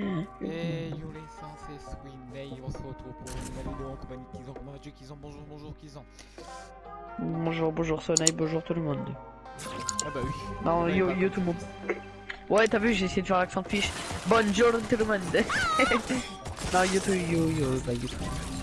Et yo les seins, c'est Swiney, on se retrouve pour une nouvelle vidéo en compagnie de Kizan. Vas-tu Kizan Bonjour, bonjour Kizan. Bonjour, bonjour Soleil, bonjour tout le monde. Ah bah oui. Non, yo, yo tout le monde. Ouais, t'as vu, j'ai essayé de faire l'accent de fiche. Bonjour tout le monde. non, yo tout, yo, yo, bah yo tout.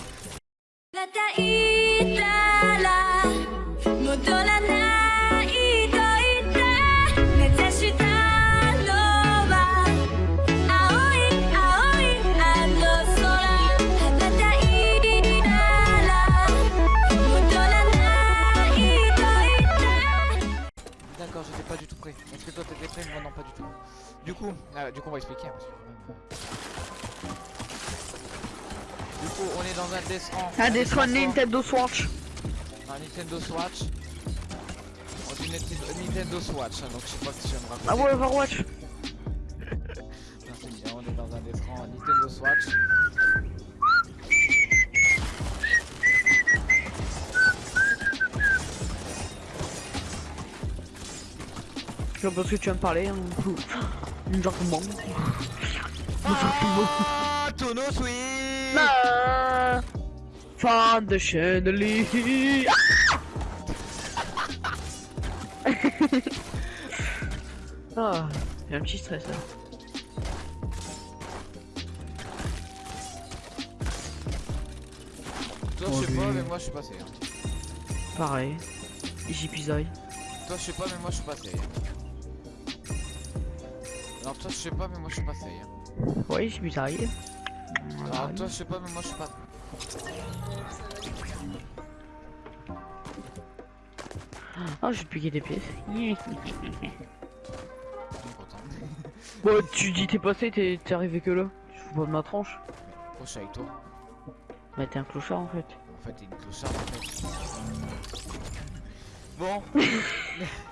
Du coup, on est dans un Death Ah, des soins Nintendo Swatch. Un Nintendo Swatch. On dit Nintendo, Nintendo Swatch, hein, donc je sais pas si je me rappeler. Ah ouais, Overwatch. Non, on est dans un écran Nintendo Swatch. Je ce que tu vas me parler. Hein. Gentleman. Ah, Tono Sweet Ah Fan de chandelier. Ah, j'ai un petit stress là. Toi, Oh, je sais pas, mais moi je suis passé. Pareil. Easy peasy. Toi, je sais pas, mais moi je suis passé. Alors, toi, je sais pas, mais moi je suis passé. Ouais, easy peasy. Alors, toi, je sais pas, mais moi je suis pas. Ah, j'ai piqué des pièces. Je suis. Bon, tu dis t'es passé, t'es arrivé que là. Fous pas de ma tranche. Oh, je suis avec toi. Bah, t'es un clochard en fait. En fait, t'es une clocharde en fait. Bon.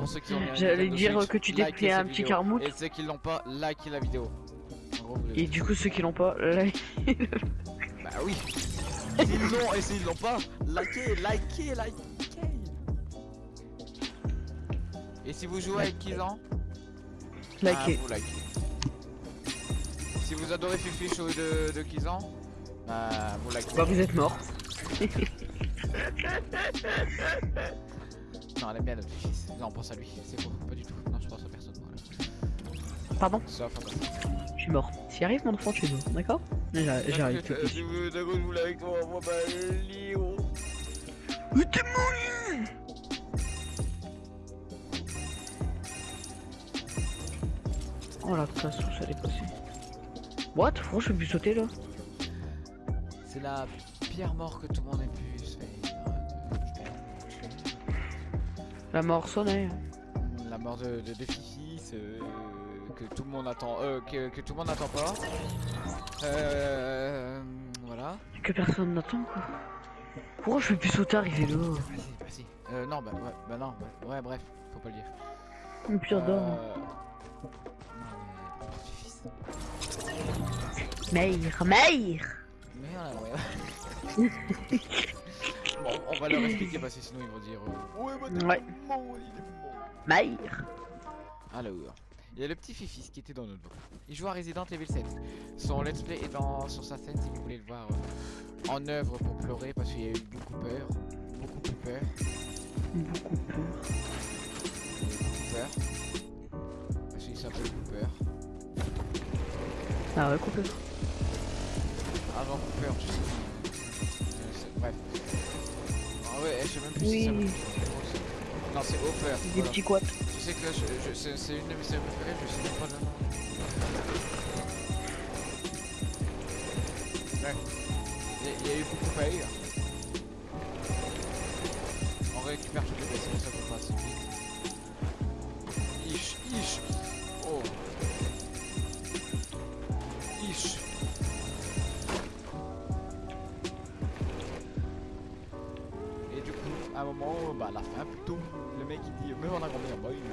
pour ceux qui ont mis un J'allais dire Switch, que tu likez pris un petit carmouche. Et ceux qui l'ont pas, likez la vidéo. Gros, Et du coup, ceux qui l'ont pas, là, Bah oui. S'ils l'ont et s'ils l'ont pas, likez, likez, likez. Et si vous jouez avec Kizan, likez. ah, vous likez. Si vous adorez Fifi Show de, de Kizan, bah vous likez. Bah, vous êtes mort. Non, elle aime bien notre fils. Non, on pense à lui. C'est faux, pas du tout. Non, je pense à personne. Voilà. Pardon, Sauf à toi. je suis mort. S'il arrive, mon enfant, tu es mort, d'accord J'a- J'arrive. Si vous d'accord, vous voulez avec moi, moi bah Léo. Mais t'es mort Oh la où ça allait passer. What Pourquoi je peux plus sauter là C'est la pire mort que tout le monde ait pu se faire. La mort sonnait. La mort de, de, de Fifi, euh, que tout le monde attend, euh, que, que tout le monde n'attend pas. Euh, voilà. Que personne n'attend quoi. Pourquoi je peux plus sauter arriver là Vas-y, vas-y. Euh, non, bah, ouais, bah non, bah, ouais, bref, faut pas le dire. Mon pire d'or. Euh, Non, mais. Meir, Meir Merde, ouais. bon, on va leur expliquer parce que sinon ils vont dire. euh, ouais, bah, Ouais. mort, il est mort. Meir Alors, il y a le petit Fifis qui était dans notre groupe. Il joue à Resident Evil 7. Son let's play est dans, sur sa scène si vous voulez le voir euh, en œuvre pour pleurer parce qu'il y a eu beaucoup peur. Beaucoup peur. Beaucoup peur. Beaucoup peur. Parce qu'il s'appelle Cooper. Ah ouais, coupé. Avant Cooper, je sais ouais, je sais même plus si ça Oui. Non, c'est Hopper. Des voilà. petits quats. Je sais que je, je- c'est c'est une de mes séries préférées, je sais même pas le nom. Ouais. Il y, y a eu beaucoup à lire. On récupère toutes les blessures, ça peut pas assez vite. À la fin plutôt, le mec il dit, mais on a combien Bah il il-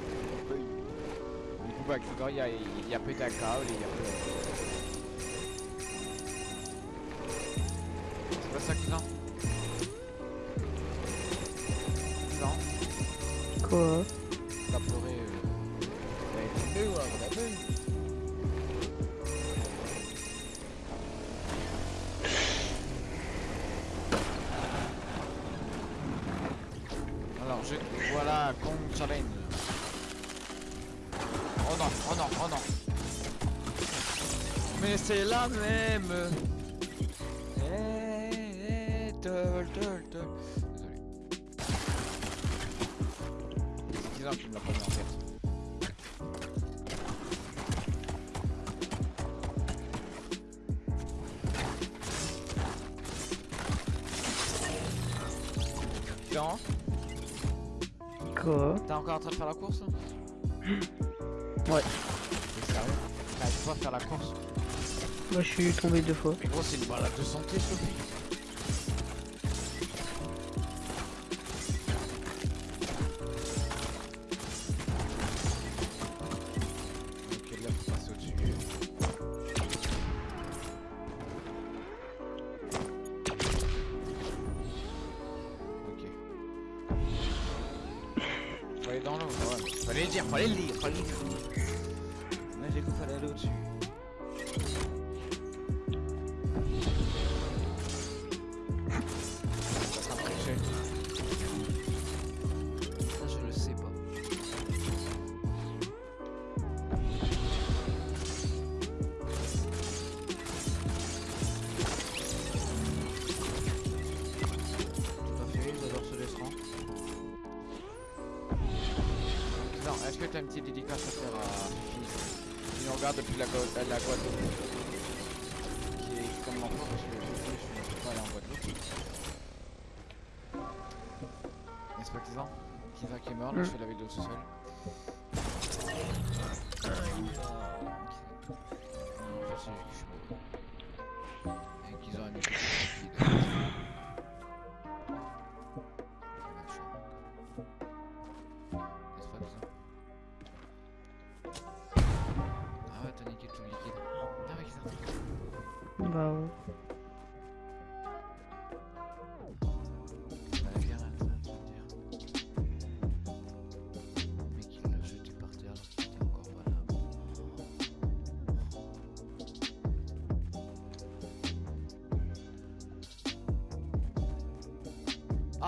il- Du coup, bah, Krieger, il y a, il y a pété un câble et il y a plus. C'est pas ça ont Non Quoi? T'as pleuré. Euh... Vraiment. Alors, je... Kong Challenge. Oh non, oh non, oh non. Mais c'est la même. Eh, eh, tol, tol, tol. Désolé. C'est bizarre qu'il me l'a mis en tête. T'es encore en train de faire la course Ouais. T'es sérieux T'arrives pas à faire la course Moi je suis tombé deux fois. Mais gros, c'est une balade de santé, Sophie. Restaurant. Non, est-ce que t'as une petite dédicace à faire à nous regarde depuis la, Gua- la Guadeloupe Qui est comme l'enfant parce que je ne peux pas aller en Guadeloupe. N'est-ce pas Kizan? Kizan qui est mort, là Mm. je fais la vidéo tout seul. Non, je sais je suis mort. Et Kizan a mis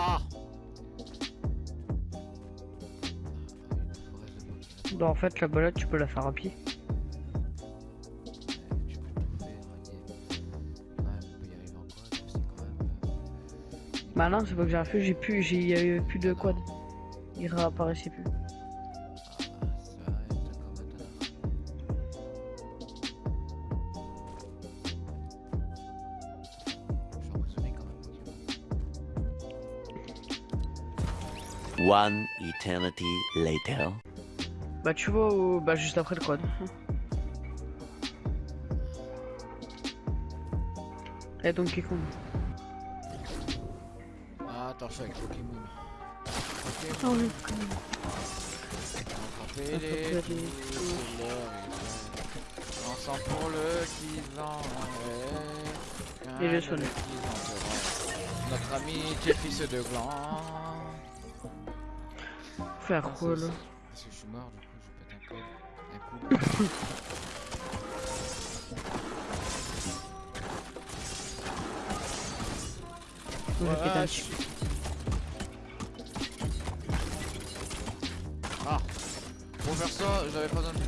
Ah en fait la balade tu peux la faire à pied. Bah non c'est pas que j'ai rien fait, j'ai plus, j'ai plus de quad. Il réapparaissait plus. One eternity later. Bah tu vois au- bah juste après le quad. Et donc qui compte Ah, attends, je suis avec Pokémon. Ah oui. Attraper les Ensemble pour le qu'ils en. Et en fera. Notre ami qui est fils de gland. Faire Ah, quoi c'est- là c'est- Parce que je suis mort, du coup, je pète un peu. Un coup. Je vais péter un Ouais, petit- je- Ah Pour faire ça, j'avais pas besoin de...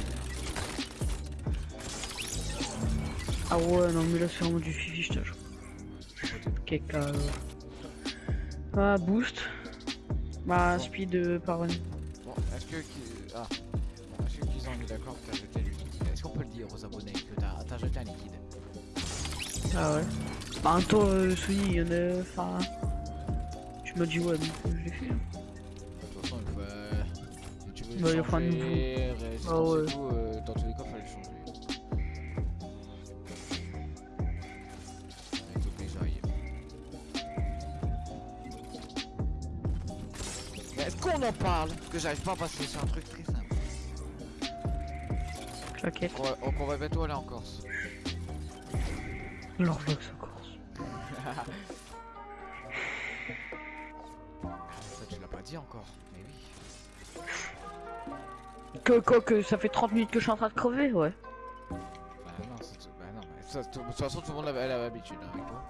Ah ouais non mais là c'est vraiment du fifi je euh, Ah boost. Bah speed euh, par une. Que... qui- Ah. Bon, est-ce que qu'ils ont mis d'accord que t'as jeté le liquide Est-ce qu'on peut le dire aux abonnés que t'as jeté un liquide? Ah ouais. Bah en temps euh, Sony il y en a. Enfin. Tu m'as dit ouais donc euh, je l'ai fait. hein. De toute façon, il faut... tu veux Bah, il y a pas de changer résistance Ah ouais. et tout, euh, dans tous les cas, fallait changer. Qu'on en parle Parce que j'arrive pas à passer sur un truc très simple. Claquette. On va, on va bientôt aller en Corse. L'Orlox en Corse. Ça tu l'as pas dit encore, mais oui. Que, quoi, que ça fait 30 minutes que je suis en train de crever, ouais. Bah non, c'est- bah non, mais ça, de toute façon tout le monde a l'habitude hein, avec toi.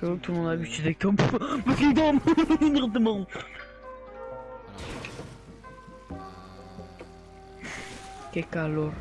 Tout le monde a J'avoue que tout le monde a euh, avec Tom. Parce qu'il Directement. Euh, Que calor.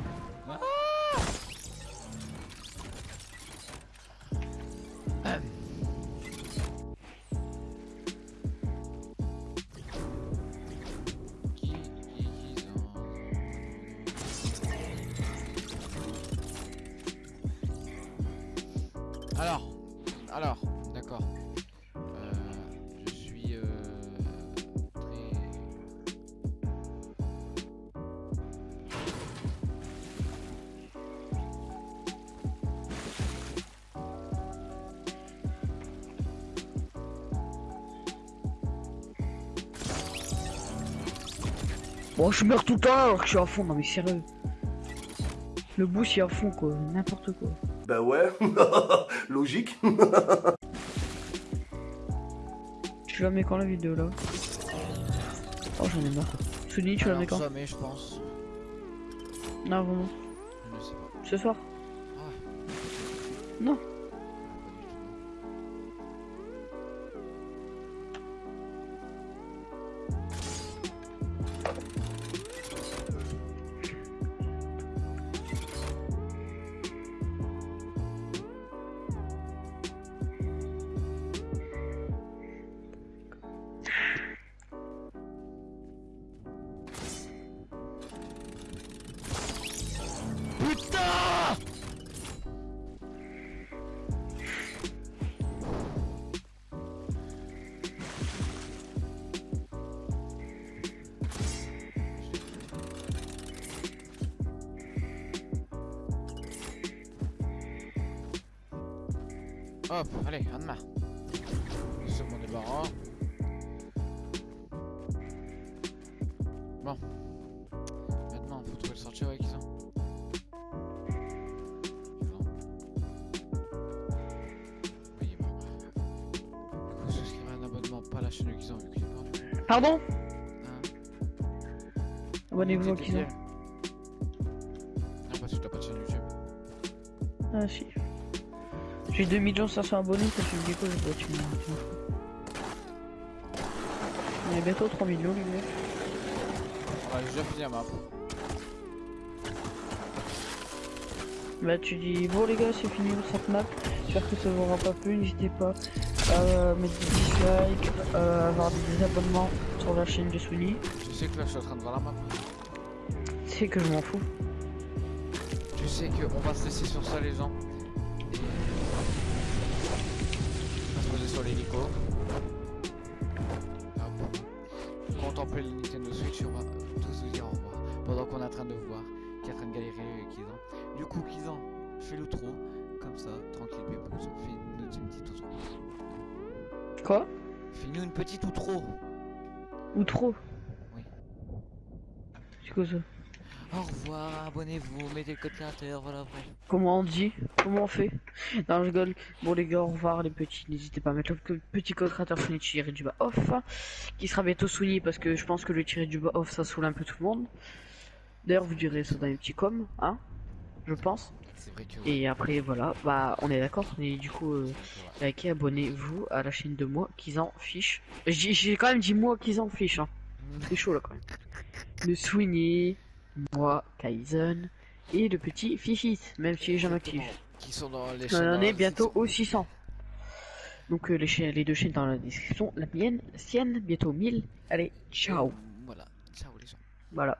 Bon, je meurs tout le temps alors que je suis à fond, non mais sérieux. Le boost il est à fond quoi, n'importe quoi. Bah ouais, logique. Tu la mets quand la vidéo là? Oh j'en ai marre. Sony, tu la mets quand? mais je pense. Non vraiment. Je ne sais pas. Ce soir? Ah ouais. Non. Hop, allez, un de marre. C'est mon débarras. Bon. Maintenant, faut trouver le sortir avec ça? Pas la chaîne Kizan vu qu'il est mort. du coup. Pardon? Hein? Abonnez-vous T'es Kizan. Non, parce que t'as pas de chaîne YouTube. Ah si. J'ai 2 500 abonnés, ça fait du coup, je dois tu tu fous. On est bientôt 3 millions les gars. Ouais, j'ai déjà fini la map. Bah tu dis bon les gars c'est fini pour cette map, j'espère que ça vous aura pas plu, n'hésitez pas à mettre des dislikes, à avoir des abonnements sur la chaîne de Sony. Tu sais que là, je suis en train de voir la map. C'est que je m'en fous. Tu sais qu'on va se laisser sur ça, les gens. Sur l'hélico. Hop. Contempler le Nintendo Switch on va tous vous dire au revoir. Pendant qu'on est en train de voir qui est en train de galérer avec Kizan. Du coup, Kizan, fais l'outro. Comme ça, tranquille, Pépouze. Fais-nous une petite outro. Quoi? Fais-nous une petite outro. Ou trop Oui. C'est quoi ça? Au revoir, abonnez-vous, mettez le code créateur, voilà, bref. Comment on dit? Comment on fait? Non je rigole. Bon les gars au revoir les petits, n'hésitez pas à mettre le petit code créateur Sony tiré du bas off qui sera bientôt souligné parce que je pense que le tiré du bas off ça saoule un peu tout le monde. D'ailleurs vous direz ça dans les petits coms, hein Je pense. C'est vrai que. Et après voilà, bah on est d'accord. Et du coup euh, Ouais. likez, abonnez-vous à la chaîne de moi qui en fiche. J'ai quand même dit moi qui en fiche hein. C'est chaud là quand même. Le Sweeney, moi, Kaizen et le petit Fifis, même s'il est jamais actif. Qui sont dans les On en est la bientôt description. au 600. Donc euh, les, deux chaînes dans la description, la mienne, sienne, bientôt 1000. Allez, ciao. Voilà, ciao les gens. Voilà.